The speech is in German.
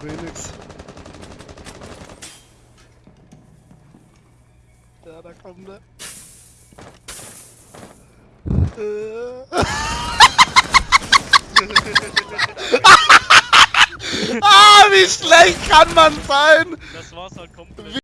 doch eh nix. Ja, da kommt er. Äh. ah, wie schlecht kann man sein? Das war's halt komplett. Wie